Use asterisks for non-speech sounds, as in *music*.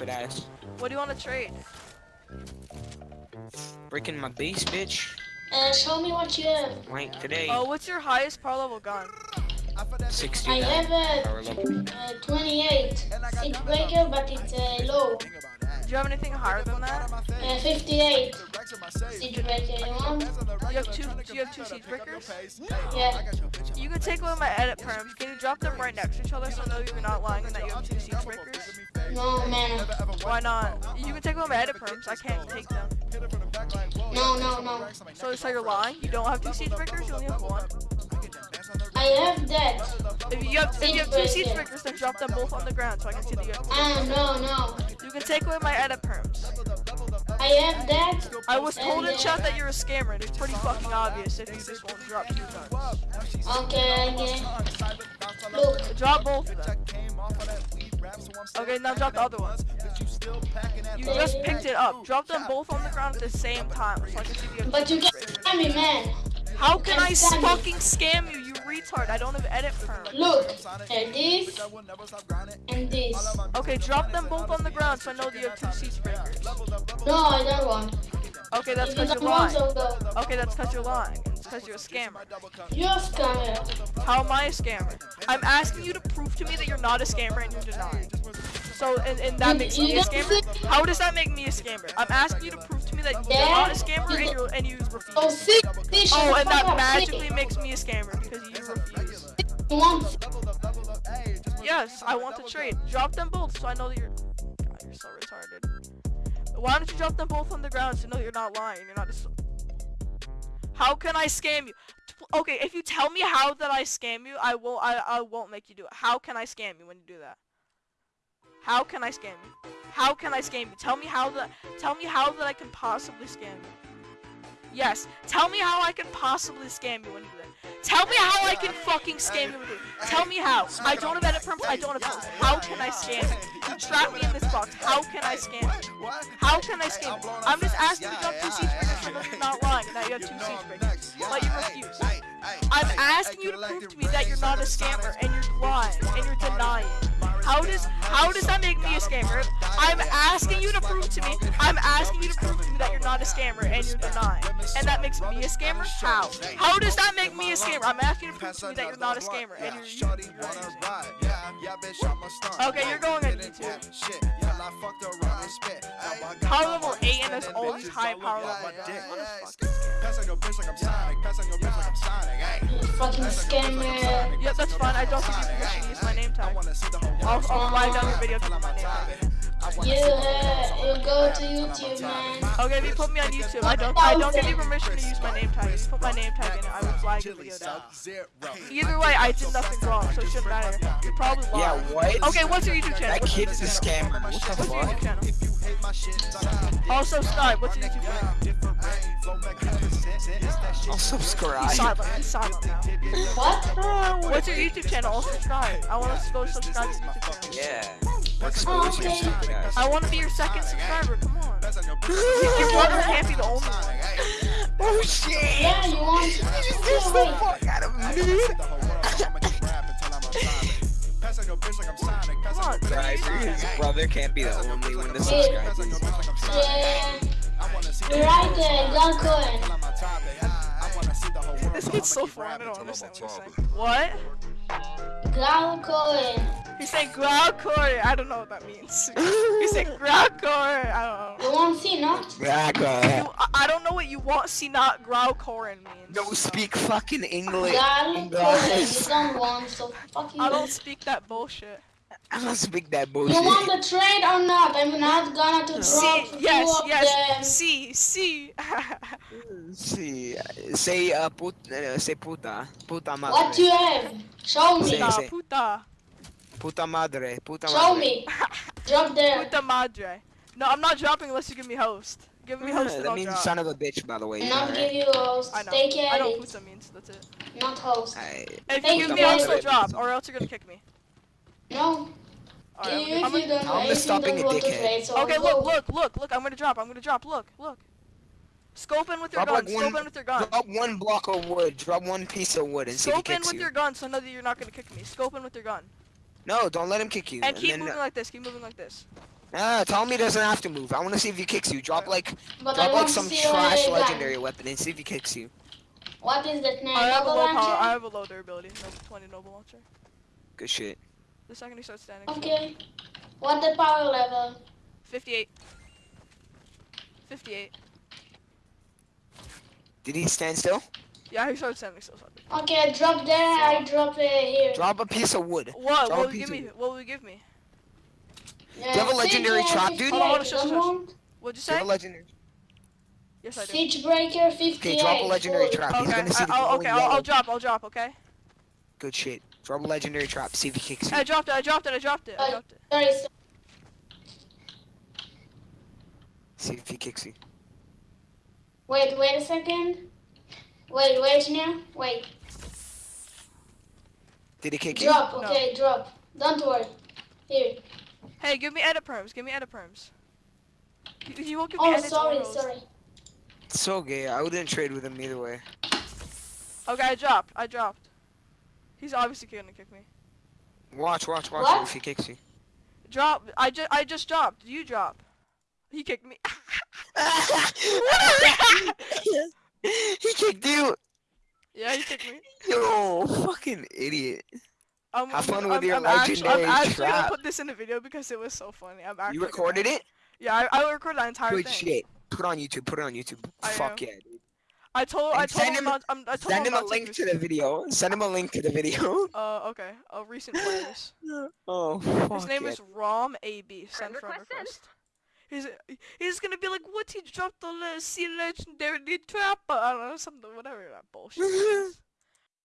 stupid ass. What do you want to trade? Breaking my base, bitch. Uh, show me what you have. Like today, Oh, what's your highest power level gun? 60 I have a power level. uh, 28 siege breaker, but it's uh, low. Do you have anything higher than that? Uh, 58 siege breaker. You want? You have two. Do you have two siege breakers? Yeah. You can take one of my edit perms. Can you drop them right next to each other so I know you're not lying and that you have two siege breakers? No, man. Why not? You can take one of my edit perms. I can't take them. No, no, no. So, so you're lying? You don't have two siege breakers? You only have one? I have that. If you have, if you have two Siege siege breakers, then drop them both on the ground so I can see that you have two. Ah, no, no. You can take away my edit perms. I have that. I was told in chat that you're a scammer, and it's pretty fucking obvious if you just won't drop two guns. Okay, okay. Look, Drop both of them. Okay, now drop the other one. You just picked it up. Drop them both on the ground at the same time so I can see the but you can't scam me, man. How can I fucking scam you, you retard? I don't have edit perm. Look, uh, this and this. Okay, drop them both on the ground so I know that you have two siege breakers. No, I don't want. Okay, that's because you're lying. Okay, that's because you're lying. It's because you're a scammer. You're a scammer. How am I a scammer? I'm asking you to prove to me that you're not a scammer and you're denying. So, and, and that You- makes you me a scammer? think- How does that make me a scammer? I'm asking you to prove to me that you're not a scammer you and, you're, and you refuse. Oh, see, see, shut Oh, the and that magically see. makes me a scammer because you refuse. You? Yes, I want to trade. Drop them both so I know that you're. God, you're so retarded. Why don't you drop them both on the ground so I know you're not lying? You're not just. How can I scam you? Okay, if you tell me how that I scam you, I will. I I won't make you do it. How can I scam you when you do that? How can I scam you? How can I scam you? Tell me how that. Tell me how that I can possibly scam you. Yes, tell me how I can possibly scam you when you do. Tell me how I can fucking scam you. Tell me how. I don't have edit perms. I don't have posts. How can I scam you? You trap me in this box. How can I scam you? How can I scam you? I'm just asking you to drop two siege breakers you're not lying that you have two siege breakers. But you refuse. I'm asking you to prove to me that you're not a scammer and you're lying and you're denying. How does how does that make me a scammer? I'm asking you to prove to me. I'm asking you to prove to me that you're not a scammer and you're denying. And that makes me a scammer? How? How does that make me a scammer? I'm asking you to prove to me that you're not a scammer and you're, you're Okay, you're going on YouTube. Power level 8 and there's these high power level guns. What a fucking You fucking scammer. Yep, that's fine. I don't give you permission to use my name tag. I'll, I'll write down your video to my name tag. You, uh, you go to YouTube, man. Okay, if you put me on YouTube, I don't I don't give you permission to use my name tag. If you put my name tag in it, I will flag your video down. Either way, I did nothing wrong, so it shouldn't matter. You're probably Yeah, what? Okay, what's your YouTube channel? That What's your kid's a scammer. What the What's your fuck? YouTube channel? Also, subscribe. What's your YouTube channel? I'll subscribe. silent. He's silent now. What? What's your YouTube channel? I'll subscribe. I want to go subscribe to your YouTube channel. Yeah. Expose your stupid ass. I want to be your second subscriber. Come on. *laughs* Your brother can't be the only one. Oh shit! Yeah, you want? You just Yeah, dissed the fuck out of me. Come on. Subscriber, his brother can't be the only one to subscribe. Yeah. You're right there, Gun Cohen. This kid's so foreign. I don't understand what he's saying. What? Gun Cohen. He's saying I don't know what that means. He's saying *laughs* Growcore. I don't know. You want to see, not? Graka. You, I, I don't know what you want. See, not Growcore means. No speak fucking English. Gun Cohen. You don't want, so fuck you. I don't speak that bullshit. I don't speak that bullshit. You want the trade or not? I'm not gonna to drop See, two yes, of yes. them. See, see. *laughs* See, say uh, put, uh, say puta, puta madre. What you have? Show me. Sí. puta, sí. puta, Puta madre, puta Show madre. me. *laughs* Drop there. puta madre. No, I'm not dropping unless you give me host. Give me host and that means drop. son of a bitch, by the way. And I'll alright? give you host. I know. Take I care know of puta means. That's it. it. Not host. Alright. If Thank you give you, me host. I'll drop, or else you're gonna kick me. No. Alright, if I'm you gonna- don't, I'm if you stopping don't a want to dickhead. Okay, look, look, look, look. I'm gonna drop. I'm gonna drop. Look, look. Scope in with your Drop gun. like Scope one- in with your gun. Drop one block of wood. Drop one piece of wood and see if he Scope in kicks with you. your gun so I know that you're not gonna kick me. Scope in with your gun. No, don't let him kick you. And keep then, moving uh, like this. Keep moving like this. Nah, tell him doesn't have to move. I want to see if he kicks you. Drop like, But drop like some trash your gun. legendary weapon and see if he kicks you. What is that name? I have a low power. I have a low durability. Noble 20 noble launcher. Good shit. The second he starts standing. Okay. What the power level? 58. 58. Did he stand still? Yeah, he started standing still. So. Okay, drop there. I drop uh, here. Drop a piece of wood. What? Drop What will you give me? wood. What will you give me? Uh, you have a legendary Siege, trap, dude? 58, Hold on, shush, don't want? What'd you Do you have a legendary. Yes, I do. Siege breaker 58. Okay, drop a legendary full. trap. He's Okay, gonna see I, I'll, glowing okay, I'll, I'll drop, I'll drop, okay? Good shit. Drop a legendary trap. See if he kicks you. I dropped it, I dropped it, I dropped it, I dropped it. Sorry, sorry. See if he kicks you. Wait, wait a second. Wait, wait now. Wait. Did he kick you? Drop, No. okay, drop. Don't worry. Here. Hey, give me edit perms, give me edit perms. You, you won't give me Oh, sorry, autos. sorry. It's so gay. I wouldn't trade with him either way. Okay, I dropped, I dropped. He's obviously gonna kick me. Watch, watch, watch What? if he kicks you. Drop, I just, I just dropped. You drop. He kicked me. *laughs* he kicked you. yeah, he kicked me. Yo, fucking idiot. I'm, Have I'm fun with I'm, your I'm actu- legendary I'm actually trap. gonna put this in the video because it was so funny. I'm actually You gonna- recorded it? Yeah, I, I recorded that entire Good thing. shit. Put it on YouTube. Put it on YouTube. I Fuck know. yeah, dude. I told, I told send him, him- about, um, I told Send him a link to Tigris. the video. Send him a link to the video. *laughs* Uh, okay. Uh, recent players. *laughs* Oh, fuck His name yeah. is Rom AB. Send Friend friend request request. He's he's gonna be like, what? He dropped the le- sea legendary trapper. I don't know something, whatever that bullshit. is. *laughs*